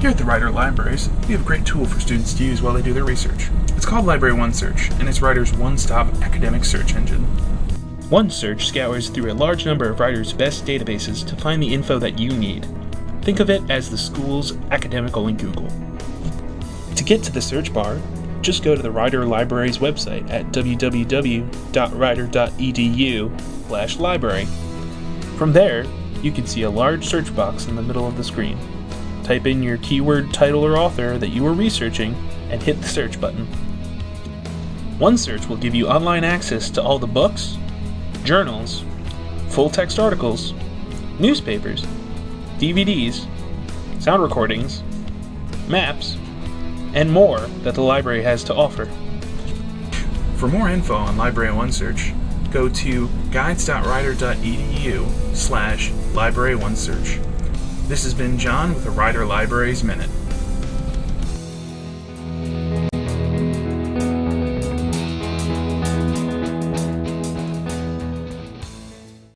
Here at the Rider Libraries, we have a great tool for students to use while they do their research. It's called Library OneSearch, and it's Rider's one-stop academic search engine. OneSearch scours through a large number of Rider's best databases to find the info that you need. Think of it as the school's academic-only Google. To get to the search bar, just go to the Rider Library's website at www.rider.edu library. From there, you can see a large search box in the middle of the screen. Type in your keyword, title, or author that you are researching and hit the search button. OneSearch will give you online access to all the books, journals, full text articles, newspapers, DVDs, sound recordings, maps, and more that the library has to offer. For more info on Library OneSearch, go to guides.rider.edu slash library OneSearch. This has been John with the Rider Libraries Minute.